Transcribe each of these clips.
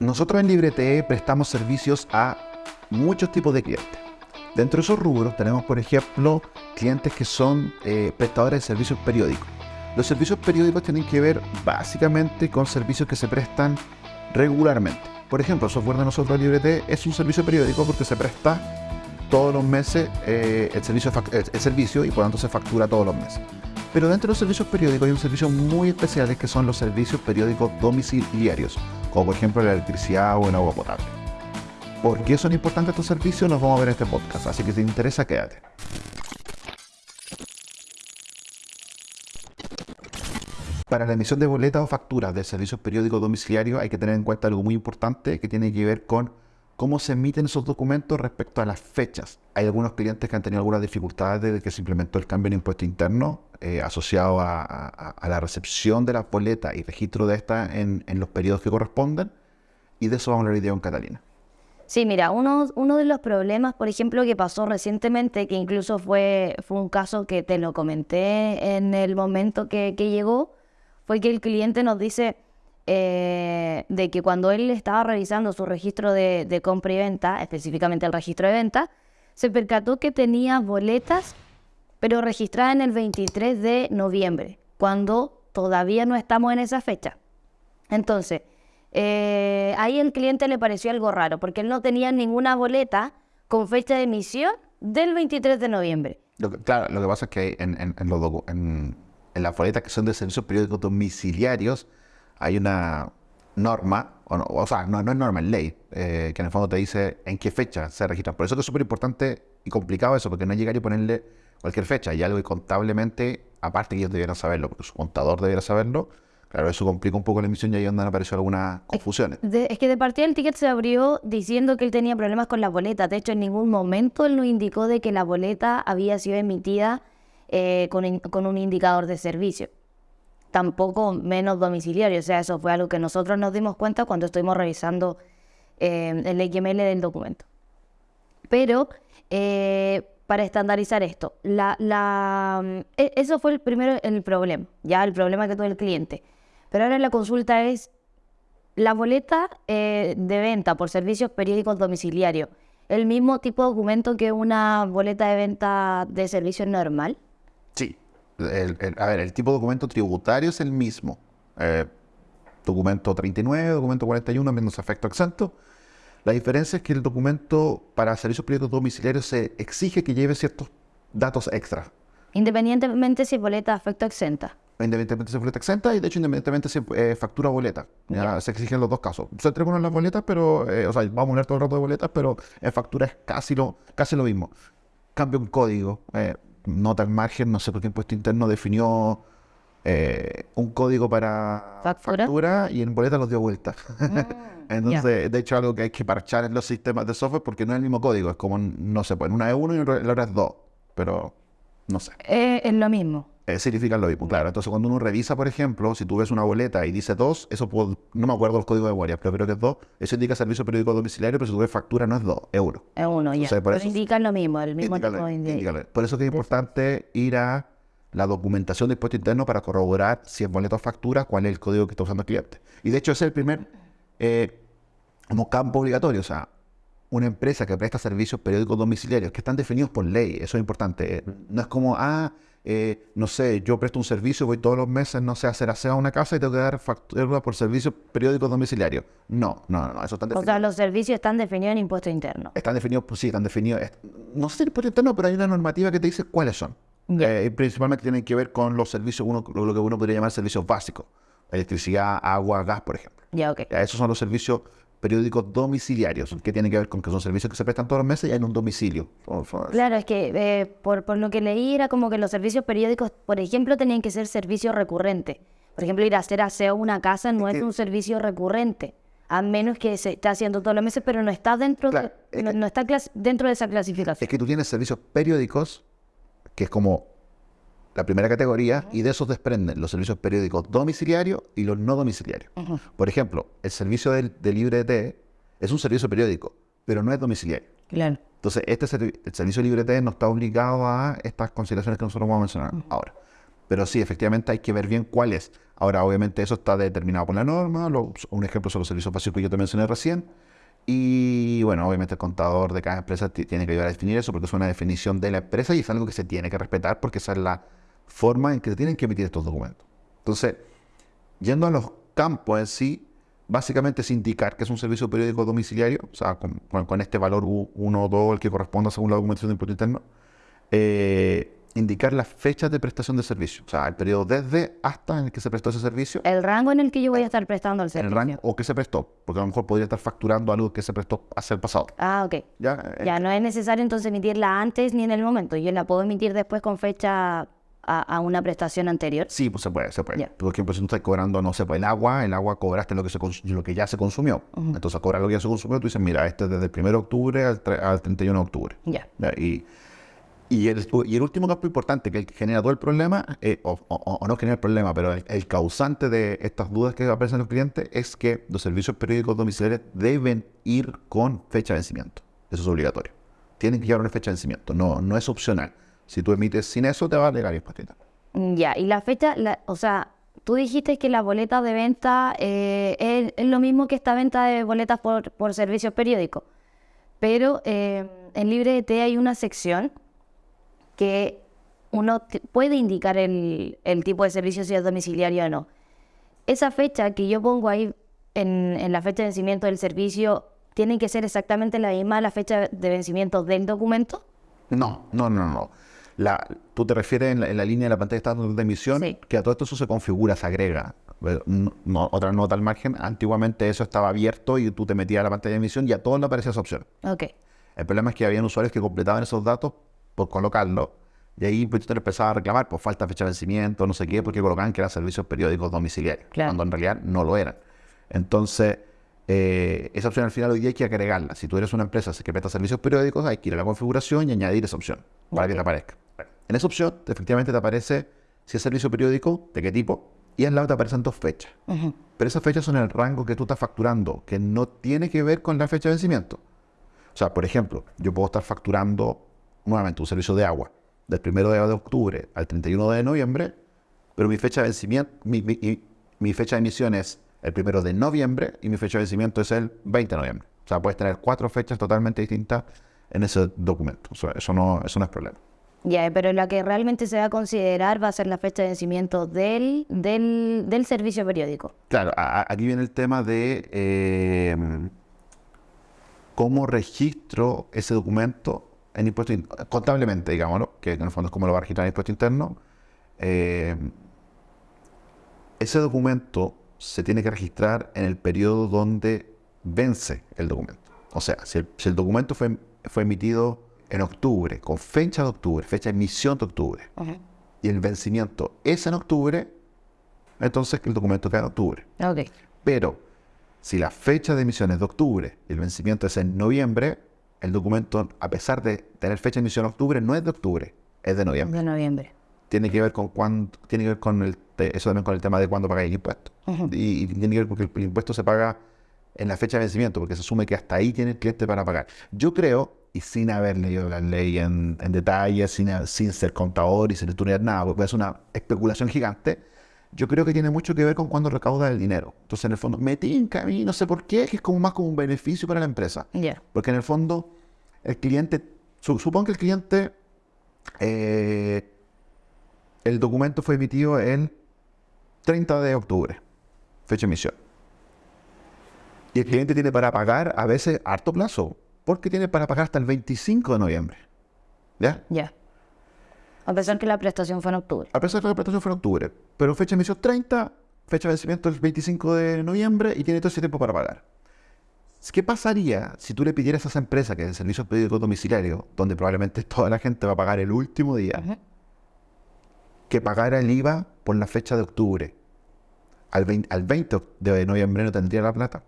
Nosotros en LibreTE prestamos servicios a muchos tipos de clientes. Dentro de esos rubros tenemos, por ejemplo, clientes que son eh, prestadores de servicios periódicos. Los servicios periódicos tienen que ver básicamente con servicios que se prestan regularmente. Por ejemplo, el software de nosotros LibreTE es un servicio periódico porque se presta todos los meses eh, el, servicio, el servicio y por tanto se factura todos los meses. Pero dentro de los servicios periódicos hay un servicio muy especiales que son los servicios periódicos domiciliarios, como por ejemplo la electricidad o el agua potable. ¿Por qué son importantes estos servicios? Nos vamos a ver en este podcast, así que si te interesa, quédate. Para la emisión de boletas o facturas de servicios periódicos domiciliarios hay que tener en cuenta algo muy importante que tiene que ver con cómo se emiten esos documentos respecto a las fechas. Hay algunos clientes que han tenido algunas dificultades desde que se implementó el cambio en impuesto interno eh, asociado a, la recepción de las boletas y registro de estas en, los periodos que corresponden. Y de eso vamos a hablar hoy con Catalina. Sí, mira, uno, de los problemas, por ejemplo, que pasó recientemente, que incluso fue, un caso que te lo comenté en el momento que llegó, fue que el cliente nos dice, eh, de que cuando él estaba revisando su registro de, compra y venta, específicamente el registro de venta, se percató que tenía boletas, pero registradas en el 23 de noviembre, cuando todavía no estamos en esa fecha. Entonces, eh, ahí el cliente le pareció algo raro, porque él no tenía ninguna boleta con fecha de emisión del 23 de noviembre. claro, lo que pasa es que en, en, en, en las boletas que son de servicios periódicos domiciliarios, hay una norma, o, sea, no, es norma, es ley, eh, que en el fondo te dice en qué fecha se registran. Por eso es súper importante y complicado eso, porque no es llegar y ponerle cualquier fecha. Y algo que contablemente, aparte que ellos debieran saberlo, porque su contador debiera saberlo, claro, eso complica un poco la emisión y ahí donde han aparecido algunas confusiones. es que de partida el ticket se abrió diciendo que él tenía problemas con la boleta. De hecho, en ningún momento él nos indicó de que la boleta había sido emitida eh, con, con un indicador de servicio tampoco menos domiciliario. O sea, eso fue algo que nosotros nos dimos cuenta cuando estuvimos revisando eh, el XML del documento. Pero eh, para estandarizar esto, la, la, e, eso fue el primero el problema, ya el problema que tuvo el cliente. Pero ahora la consulta es, la boleta eh, de venta por servicios periódicos domiciliarios, ¿el mismo tipo de documento que una boleta de venta de servicio normal? Sí, a ver, el tipo de documento tributario es el mismo. Eh, documento 39, documento 41, menos efecto exento. La diferencia es que el documento para servicios periódicos domiciliarios se exige que lleve ciertos datos extra. Independientemente si boleta efecto exenta. Independientemente si boleta exenta y de hecho independientemente si eh, factura boleta. Ya, Se exigen los dos casos. Se entregan las boletas, pero, eh, o sea, vamos a poner todo el rato de boletas, pero en factura es casi lo, casi lo mismo. Cambia un código nota al margen, no sé por qué impuesto interno definió eh, un código para ¿Factura? y en boleta los dio vuelta. Mm, Entonces, de hecho, algo que hay que parchar en los sistemas de software porque no es el mismo código, es como, no sé, pues una es uno y la otra es dos, pero no sé. Eh, es lo mismo. Eh, significa lo mismo, claro. Entonces, cuando uno revisa, por ejemplo, si tú ves una boleta y dice 2, eso no me acuerdo el código de guardia, pero creo que es 2, eso indica servicio periódico domiciliario, pero si tú ves factura no es 2, es 1. Es 1, ya. pero indican lo mismo, el mismo tipo de Por eso es que es importante ir a la documentación de impuesto interno para corroborar si es boleto o factura, cuál es el código que está usando el cliente. Y de hecho, ese es el primer eh, como campo obligatorio. O sea, una empresa que presta servicios periódicos domiciliarios que están definidos por ley, eso es importante. No es como, ah, eh, no sé, yo presto un servicio, voy todos los meses, no sé, a hacer aseo a una casa y tengo que dar factura por servicios periódicos domiciliarios. No, no, no, eso está definido. O sea, los servicios están definidos en impuesto interno. Están definidos, pues sí, están definidos. No sé si en impuesto interno, pero hay una normativa que te dice cuáles son. Eh, principalmente tienen que ver con los servicios, uno, lo que uno podría llamar servicios básicos. Electricidad, agua, gas, por ejemplo. Ya, ok. esos son los servicios periódicos domiciliarios, que tiene que ver con que son servicios que se prestan todos los meses y hay un domicilio. Claro, es que eh, por, lo que leí era como que los servicios periódicos, por ejemplo, tenían que ser servicios recurrentes. Por ejemplo, ir a hacer aseo a una casa no es, un servicio recurrente, a menos que se esté haciendo todos los meses, pero no está dentro, de, no, está dentro de esa clasificación. Es que tú tienes servicios periódicos, que es como la primera categoría, y de esos desprenden los servicios periódicos domiciliarios y los no domiciliarios. Por ejemplo, el servicio de, de LibreT es un servicio periódico, pero no es domiciliario. Claro. Entonces, este el servicio de LibreT no está obligado a estas consideraciones que nosotros vamos a mencionar ahora. Pero sí, efectivamente hay que ver bien cuál es. Ahora, obviamente, eso está determinado por la norma. un ejemplo son los servicios básicos que yo te mencioné recién. Y bueno, obviamente el contador de cada empresa ti- tiene que ayudar a definir eso porque es una definición de la empresa y es algo que se tiene que respetar porque esa es la forma en que se tienen que emitir estos documentos. Entonces, yendo a los campos en sí, básicamente es indicar que es un servicio periódico domiciliario, o sea, con, con- con este valor 1 o 2, el que corresponda según la documentación de impuesto interno, eh, indicar las fechas de prestación de servicio, o sea, el periodo desde hasta en el que se prestó ese servicio, El rango en el que yo voy a estar prestando el en el servicio. rango o que se prestó, porque a lo mejor podría estar facturando algo que se prestó hacia el pasado. Ah, ok. ¿Ya? Eh, Ya no es necesario entonces emitirla antes ni en el momento. Yo la puedo emitir después con fecha a, a una prestación anterior. Sí, pues se puede, se puede. Ya. Por ejemplo, si tú estás cobrando, no sé, pues el agua, el agua cobraste lo que, se lo que ya se consumió. Entonces, cobrar lo que ya se consumió, tú dices, mira, este es desde el 1 de octubre al, al 31 de octubre. Ya. Y, y, el, y el último campo importante que el que genera todo el problema, eh, o, o- o no genera el problema, pero el, el causante de estas dudas que aparecen en los clientes es que los servicios periódicos domiciliarios deben ir con fecha de vencimiento. Eso es obligatorio. Tienen que llevar una fecha de vencimiento, no, no es opcional. Si tú emites sin eso, te va a interno. Mm, Ya, y la fecha, la- o sea, tú dijiste que la boleta de venta eh, es, es lo mismo que esta venta de boletas por, por servicios periódicos, pero eh, en LibreDT hay una sección que uno puede indicar el, el tipo de servicio si es domiciliario o no. Esa fecha que yo pongo ahí en, en la fecha de vencimiento del servicio, ¿tiene que ser exactamente la misma la fecha de vencimiento del documento? No, no, no, no. La, tú te refieres en la, en la línea de la pantalla de estado de emisión, Sí. que a todo esto eso se configura, se agrega. No- otra nota al margen, antiguamente eso estaba abierto y tú te metías a la pantalla de emisión y a todos le aparecía esa opción. Ok, El problema es que habían usuarios que completaban esos datos por colocarlo y ahí pues, te empezaba a reclamar por falta de fecha de vencimiento, no sé qué, porque colocaban que eran servicios periódicos domiciliarios, Claro. cuando en realidad no lo eran. Entonces, eh, esa opción al final hoy día hay que agregarla. Si tú eres una empresa que presta servicios periódicos, hay que ir a la configuración y añadir esa opción para que te aparezca. En esa opción, efectivamente, te aparece si es servicio periódico, de qué tipo, y al lado te aparecen dos fechas. Pero esas fechas son el rango que tú estás facturando, que no tiene que ver con la fecha de vencimiento. O sea, por ejemplo, yo puedo estar facturando nuevamente un servicio de agua del 1 de octubre al 31 de noviembre, pero mi fecha de vencimiento, mi, mi- mi- mi fecha de emisión es el 1 de noviembre y mi fecha de vencimiento es el 20 de noviembre. O sea, puedes tener cuatro fechas totalmente distintas en ese documento. O sea, eso no, eso no es problema. Ya, pero la que realmente se va a considerar va a ser la fecha de vencimiento del, del, del servicio periódico. Claro, a- aquí viene el tema de eh, cómo registro ese documento en impuesto in- contablemente, digámoslo, que en el fondo es como lo va a registrar en impuesto interno. Eh, ese documento se tiene que registrar en el periodo donde vence el documento. O sea, si el, si el documento fue, fue emitido en octubre, con fecha de octubre, fecha de emisión de octubre, y el vencimiento es en octubre, entonces el documento queda en octubre. Ok, Pero si la fecha de emisión es de octubre y el vencimiento es en noviembre, el documento, a pesar de tener fecha de emisión en octubre, no es de octubre, es de noviembre. de noviembre. Tiene que ver con cuándo, tiene que ver con el, eso también con el tema de cuándo pagáis el impuesto. Y, y tiene que ver porque el, el impuesto se paga en la fecha de vencimiento, porque se asume que hasta ahí tiene el cliente para pagar. Yo creo, y sin haber leído la ley en, en detalle, sin, sin ser contador y sin estudiar nada, porque es una especulación gigante, yo creo que tiene mucho que ver con cuándo recauda el dinero. Entonces, en el fondo, me tinca a mí, no sé por qué, que es como más como un beneficio para la empresa. Porque en el fondo, el cliente, su- supongo que el cliente, eh, el documento fue emitido el 30 de octubre, fecha de emisión. Y el cliente tiene para pagar a veces harto plazo, porque tiene para pagar hasta el 25 de noviembre. ¿Ya? ya. A pesar que la prestación fue en octubre. A pesar de que la prestación fue en octubre, pero fecha de emisión 30, fecha de vencimiento el 25 de noviembre y tiene todo ese tiempo para pagar. ¿Qué pasaría si tú le pidieras a esa empresa que es el servicio periódico domiciliario, donde probablemente toda la gente va a pagar el último día, que pagara el IVA por la fecha de octubre? Al 20, al 20 de noviembre no tendría la plata.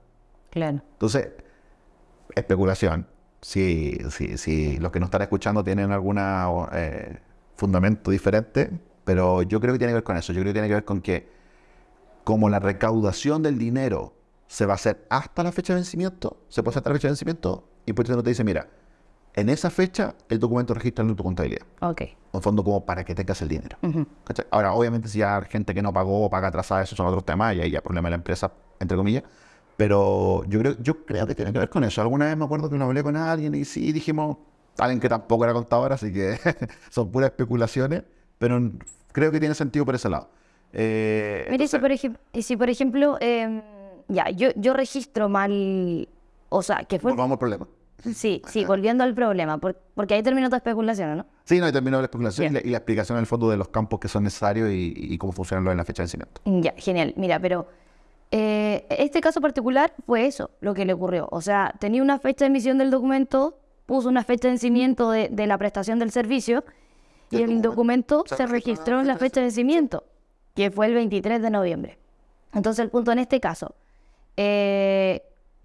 Claro. Entonces, especulación. Si, si, si los que nos están escuchando tienen algún fundamento diferente, pero yo creo que tiene que ver con eso. Yo creo que tiene que ver con que como la recaudación del dinero se va a hacer hasta la fecha de vencimiento, se puede hacer hasta la fecha de vencimiento, y pues no te dice, mira, en esa fecha el documento registra en tu contabilidad. Ok. En fondo como para que tengas el dinero. Ujú. ¿Cachai? Ahora, obviamente si hay gente que no pagó o paga atrasada, esos son otros temas y ahí ya problema de la empresa, entre comillas. Pero yo creo, yo creo que tiene que ver con eso. Alguna vez me acuerdo que lo hablé con alguien y sí dijimos, alguien que tampoco era contador, así que son puras especulaciones, pero creo que tiene sentido por ese lado. Eh, Mire, si por, ejem- y si por ejemplo, em, ya, yo, yo registro mal, o sea, que fue... volvamos al problema. Sí, sí, volviendo al problema, por- porque ahí terminó tu especulación, ¿no? Sí, no, y terminó la especulación y la, y la explicación en el fondo de los campos que son necesarios y, y cómo funcionan los en la fecha de vencimiento. Ya, genial. Mira, pero eh, este caso particular fue eso lo que le ocurrió. O sea, tenía una fecha de emisión del documento, puso una fecha de vencimiento de, de la prestación del servicio Y el documento se registró registró en la fecha de vencimiento, que fue el 23 de noviembre. Entonces, el punto en este caso, eh,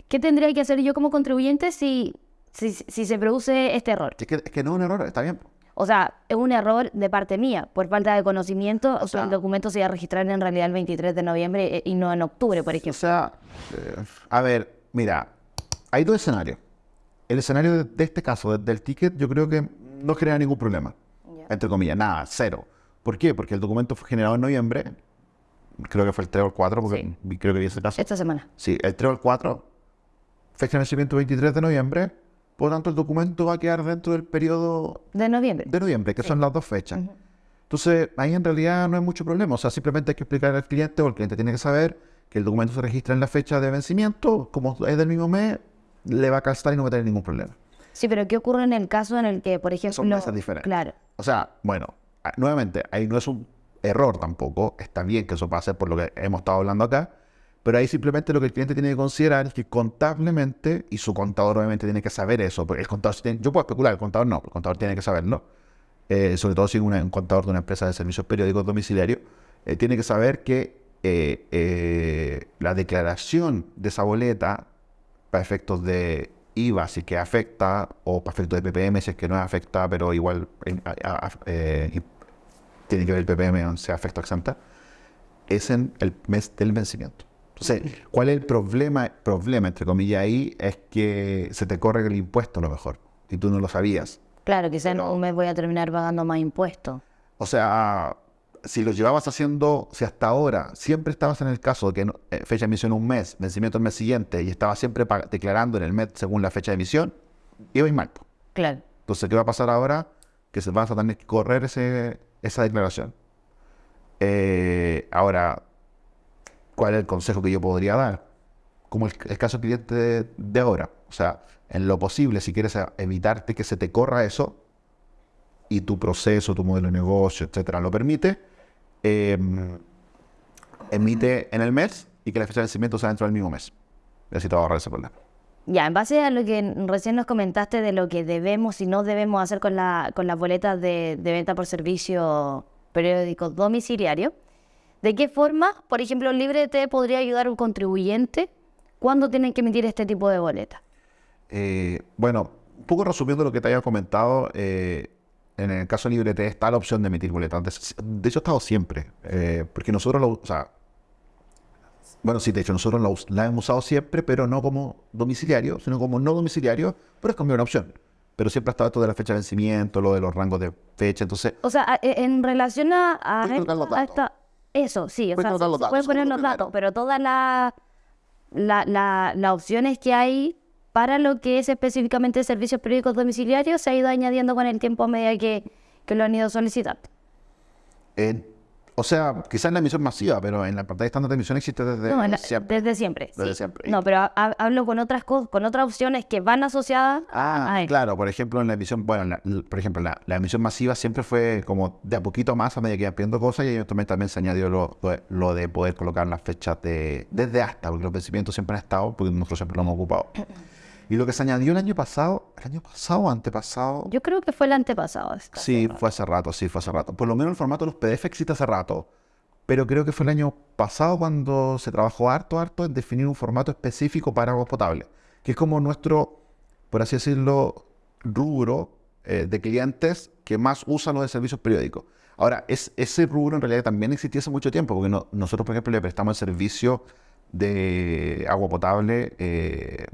¿qué tendría que hacer yo como contribuyente si, si, si se produce este error? Es que, es que no es un error, está bien. O sea, es un error de parte mía, por falta de conocimiento, o sea, el documento se iba a registrar en realidad el 23 de noviembre eh, y no en octubre, por O ejemplo. sea, eh, a ver, mira, hay dos escenarios. El escenario de, este caso, de- del ticket, yo creo que no genera ningún problema. Ya. Entre comillas, nada, cero. ¿Por qué? Porque el documento fue generado en noviembre. Creo que fue el 3 o el 4, porque Sí. creo que vi ese caso. Esta semana. Sí, el 3 o el 4. Fecha de vencimiento 23 de noviembre. Por lo tanto, el documento va a quedar dentro del periodo De noviembre. de noviembre, que son las dos fechas. Entonces, ahí en realidad no hay mucho problema. O sea, simplemente hay que explicar al cliente o el cliente tiene que saber que el documento se registra en la fecha de vencimiento. Como es del mismo mes, le va a calzar y no va a tener ningún problema. Sí, pero ¿qué ocurre en el caso en el que, por ejemplo... meses diferentes. Claro. O sea, bueno, nuevamente, ahí no es un error tampoco. Está bien que eso pase por lo que hemos estado hablando acá. Pero ahí simplemente lo que el cliente tiene que considerar es que contablemente, y su contador obviamente tiene que saber eso, porque el contador, yo puedo especular, el contador no, el contador tiene que saberlo, eh, sobre todo si es un contador de una empresa de servicios periódicos domiciliarios, eh, tiene que saber que eh, eh, la declaración de esa boleta, para efectos de IVA, si es que afecta, o para efectos de PPM, si es que no afecta, pero igual tiene que ver el PPM, o sea, afecta o exenta, es en el mes del vencimiento. Entonces, ¿cuál es el problema, problema, entre comillas, ahí? Es que se te corre el impuesto a lo mejor, y tú no lo sabías. Claro, quizás en un mes voy a terminar pagando más impuestos. O sea, si lo llevabas haciendo, si hasta ahora siempre estabas en el caso de que no- eh, fecha de emisión un mes, vencimiento el mes siguiente, y estabas siempre declarando en el mes según la fecha de emisión, ibas mal. Claro. Entonces, ¿qué va a pasar ahora? Que se vas a tener que correr ese, esa declaración. Eh, ahora, ¿cuál es el consejo que yo podría dar? Como el, caso cliente de, de ahora. O sea, en lo posible, si quieres evitarte que se te corra eso, y tu proceso, tu modelo de negocio, etcétera, lo permite, eh, emite en el mes y que la fecha de vencimiento sea dentro del mismo mes. Y así te a ahorrar ese problema. Ya, en base a lo que recién nos comentaste de lo que debemos y no debemos hacer con, la, con las boletas de, de venta por servicio periódico domiciliario, ¿de qué forma, por ejemplo, Librete podría ayudar a un contribuyente cuando tienen que emitir este tipo de boletas? Eh, bueno, un poco resumiendo lo que te había comentado, eh, en el caso de Librete está la opción de emitir boletas. De, de hecho, ha estado siempre, eh, porque nosotros lo, o sea, bueno, sí, de hecho, nosotros la, hemos usado siempre, pero no como domiciliario, sino como no domiciliario, pero es como una opción. Pero siempre ha estado esto de la fecha de vencimiento, lo de los rangos de fecha, entonces, O sea, e- en relación a, a a esta- Eso, sí, o sea, colocar los datos, pueden poner los datos, pero todas las la, la, las opciones que hay para lo que es específicamente servicios periódicos domiciliarios se ha ido añadiendo con el tiempo a medida que, que lo han ido solicitando. eh, o sea, quizás en la emisión masiva, pero en la pantalla estándar de emisión existe desde No, en la- siempre. desde siempre. Desde sí. siempre. No, pero ha- ha- hablo con otras cosas, con otras opciones que van asociadas Ah, a claro, por ejemplo, en la emisión, bueno, la- por ejemplo, la, la emisión masiva siempre fue como de a poquito más a medida que iban pidiendo cosas y eventualmente también se añadió lo, lo- lo de poder colocar las fechas de desde hasta, porque los vencimientos siempre han estado, porque nosotros siempre lo hemos ocupado. Y lo que se añadió el año pasado, el año pasado o antepasado, Yo creo que fue el antepasado. sí, fue hace rato, sí, fue hace rato. Por lo menos el formato de los PDF existe hace rato, pero creo que fue el año pasado cuando se trabajó harto, harto en definir un formato específico para agua potable, que es como nuestro, por así decirlo, rubro eh, de clientes que más usan los de servicios periódicos. Ahora, es, ese rubro en realidad también existía hace mucho tiempo, porque no- nosotros, por ejemplo, le prestamos el servicio de agua potable, eh,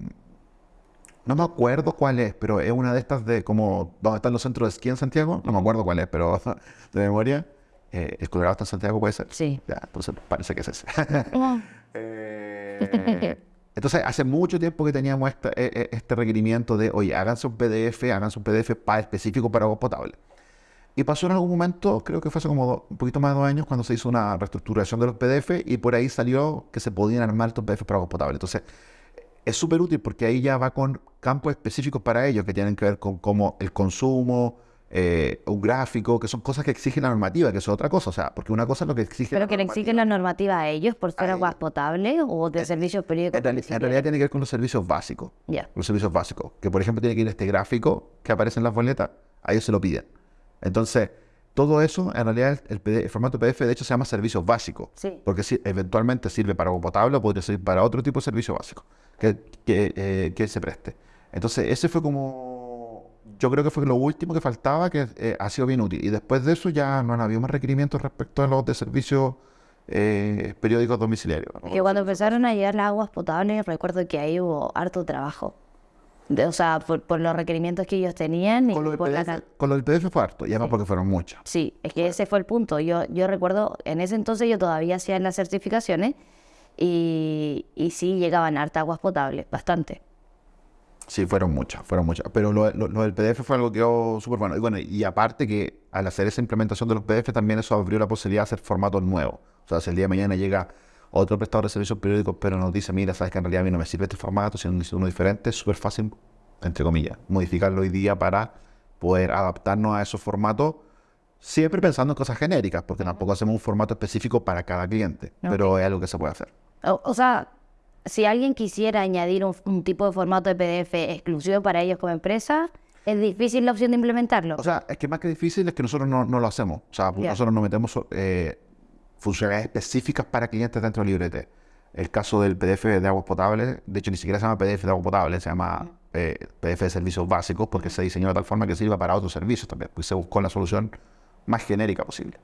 No me acuerdo cuál es, pero es una de estas de como donde están los centros de esquí en Santiago. No me acuerdo cuál es, pero de memoria. Eh, ¿El Colorado está en Santiago? ¿Puede ser? Sí. Ya, entonces parece que es ese. Eh, entonces, hace mucho tiempo que teníamos esta- e- e- este requerimiento de, oye, háganse un PDF, háganse un PDF para, específico para agua potable. Y pasó en algún momento, creo que fue hace como do- un poquito más de dos años, cuando se hizo una reestructuración de los PDF y por ahí salió que se podían armar estos PDF para agua potable. Entonces, es súper útil porque ahí ya va con campos específicos para ellos que tienen que ver con cómo el consumo, eh, un gráfico, que son cosas que exige la normativa, que eso es otra cosa. O sea, porque una cosa es lo que exige Pero la que le exigen la normativa a ellos por ser aguas potables o de servicios periódicos. En, reali- en realidad tiene que ver con los servicios básicos. Los servicios básicos. Que por ejemplo tiene que ir este gráfico que aparece en las boletas, a ellos se lo piden. Entonces, todo eso, en realidad, el, el PD el formato PDF de hecho se llama servicios básicos. Sí. Porque si, eventualmente sirve para agua potable o podría servir para otro tipo de servicio básico que, que, eh, que se preste. Entonces, ese fue como. Yo creo que fue lo último que faltaba, que eh, ha sido bien útil. Y después de eso ya no han habido más requerimientos respecto a los de servicios eh, periódicos domiciliarios. ¿no? Que cuando empezaron a llegar las aguas potables, recuerdo que ahí hubo harto trabajo. De- o sea, por, por los requerimientos que ellos tenían y Con lo, del por la PDF, can- con lo del PDF fue harto, y además Sí. porque fueron muchas. Sí, es que ese fue el punto. Yo, yo recuerdo, en ese entonces yo todavía hacía las certificaciones y, y sí llegaban harta aguas potables, bastante. Sí, fueron muchas, fueron muchas. Pero lo, lo- lo del PDF fue algo que quedó súper bueno. Y bueno, y aparte que al hacer esa implementación de los PDF también eso abrió la posibilidad de hacer formatos nuevos. O sea, si el día de mañana llega otro prestador de servicios periódicos, pero nos dice, mira, sabes que en realidad a mí no me sirve este formato, sino necesito uno diferente, es súper fácil, entre comillas, modificarlo hoy día para poder adaptarnos a esos formatos, siempre pensando en cosas genéricas, porque tampoco hacemos un formato específico para cada cliente, pero es algo que se puede hacer. O, o sea, si alguien quisiera añadir un, un tipo de formato de PDF exclusivo para ellos como empresa, es difícil la opción de implementarlo. O sea, es que más que difícil es que nosotros no, no lo hacemos. O sea, nosotros no metemos eh, funcionalidades específicas para clientes dentro de LibreT. El caso del PDF de aguas potables, de hecho ni siquiera se llama PDF de agua potable, se llama eh, PDF de servicios básicos porque se diseñó de tal forma que sirva para otros servicios también, pues se buscó la solución más genérica posible.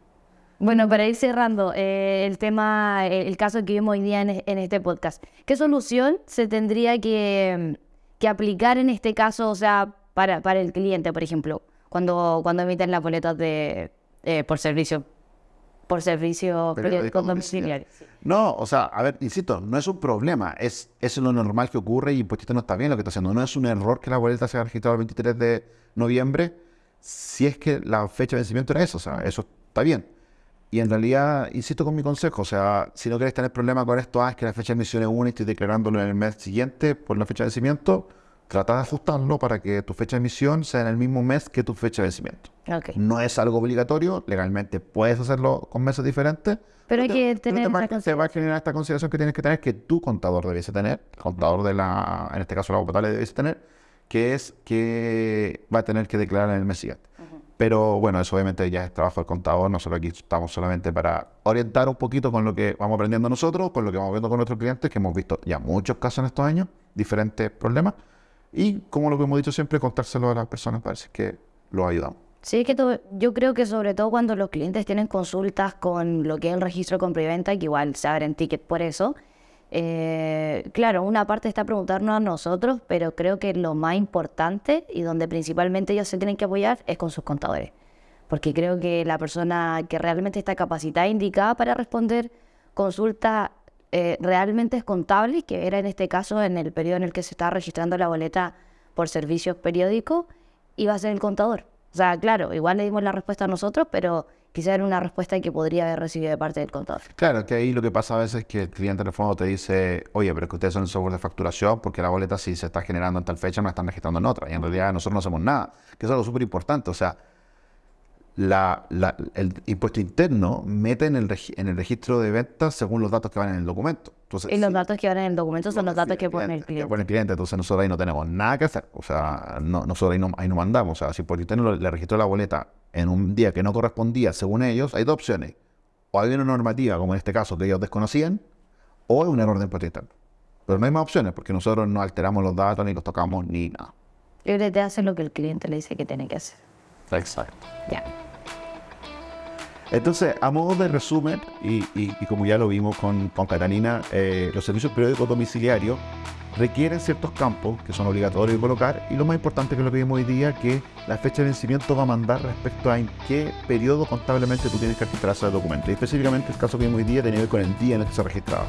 Bueno, para ir cerrando eh, el tema, el, el caso que vimos hoy día en, es- en este podcast, ¿qué solución se tendría que, que aplicar en este caso, o sea, para, para el cliente, por ejemplo, cuando, cuando emiten las boletas de, eh, por servicio, por servicio Periódico periódico domiciliario. domiciliario? No, o sea, a ver, insisto, no es un problema, es, es lo normal que ocurre y Impostito no está bien lo que está haciendo. No es un error que la boleta sea registrada el 23 de noviembre, si es que la fecha de vencimiento era eso, o sea, eso está bien. Y en realidad, insisto con mi consejo, o sea, si no quieres tener problema con esto, ah, es que la fecha de emisión es una y estoy declarándolo en el mes siguiente por la fecha de vencimiento, trata de ajustarlo para que tu fecha de emisión sea en el mismo mes que tu fecha de vencimiento. Ok. No es algo obligatorio, legalmente puedes hacerlo con meses diferentes. Pero hay que tener te esa te va a generar esta consideración que tienes que tener, que tu contador debiese tener, el contador de la, en este caso la potable debiese tener, que es que va a tener que declarar en el mes siguiente. Pero bueno, eso obviamente ya es trabajo del contador, nosotros aquí estamos solamente para orientar un poquito con lo que vamos aprendiendo nosotros, con lo que vamos viendo con nuestros clientes, que hemos visto ya muchos casos en estos años, diferentes problemas, y como lo que hemos dicho siempre, contárselo a las personas para es que los ayudamos. Sí, es que to- yo creo que sobre todo cuando los clientes tienen consultas con lo que es el registro de compra y venta, que igual se abren ticket por eso, eh, claro, una parte está preguntarnos a nosotros, pero creo que lo más importante y donde principalmente ellos se tienen que apoyar es con sus contadores. Porque creo que la persona que realmente está capacitada e indicada para responder consultas eh, realmente es contable, que era en este caso en el periodo en el que se estaba registrando la boleta por servicios periódicos, iba a ser el contador. O sea, claro, igual le dimos la respuesta a nosotros, pero quizá era una respuesta que podría haber recibido de parte del contador. Claro, que ahí lo que pasa a veces es que el cliente en el fondo te dice, oye, pero es que ustedes son el software de facturación porque la boleta si se está generando en tal fecha no la están registrando en otra. Y en realidad nosotros no hacemos nada, que es algo súper importante. O sea, la, la- el impuesto interno mete en el, en el registro de ventas según los datos que van en el documento. Entonces, Y los sí, datos que van en el documento son los datos que pone el Que cliente. pone el cliente, entonces nosotros ahí no tenemos nada que hacer. O sea, no, nosotros ahí no, ahí no mandamos. O sea, si por interno le- registró la boleta en un día que no correspondía según ellos, hay dos opciones. O hay una normativa, como en este caso, que ellos desconocían, o es un error de impuesto interno. Pero no hay más opciones, porque nosotros no alteramos los datos, ni los tocamos, ni nada. Libre te hace lo que el cliente le dice que tiene que hacer. Exacto. Ya. Entonces, a modo de resumen, y, y- y como ya lo vimos con, con Catalina, eh, los servicios periódicos domiciliarios requieren ciertos campos que son obligatorios de colocar y lo más importante que lo que vimos hoy día que la fecha de vencimiento va a mandar respecto a en qué periodo contablemente tú tienes que registrar ese documento. Y específicamente el caso que vimos hoy día tenía que ver con el día en el que se registraba,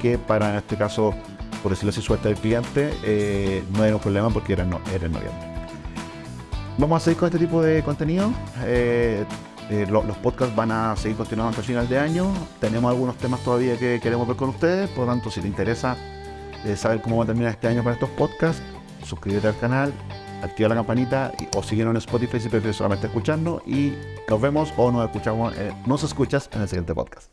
que para en este caso, por decirlo así, suerte del cliente, eh, no era un problema porque era, no, era en noviembre. Vamos a seguir con este tipo de contenido. Eh, eh, lo- los podcasts van a seguir continuando hasta el final de año. Tenemos algunos temas todavía que queremos ver con ustedes. Por lo tanto, si te interesa eh, saber cómo va a terminar este año con estos podcasts, suscríbete al canal, activa la campanita o síguenos en Spotify si prefieres solamente escucharnos. Y nos vemos o nos escuchamos, nos escuchas en el siguiente podcast.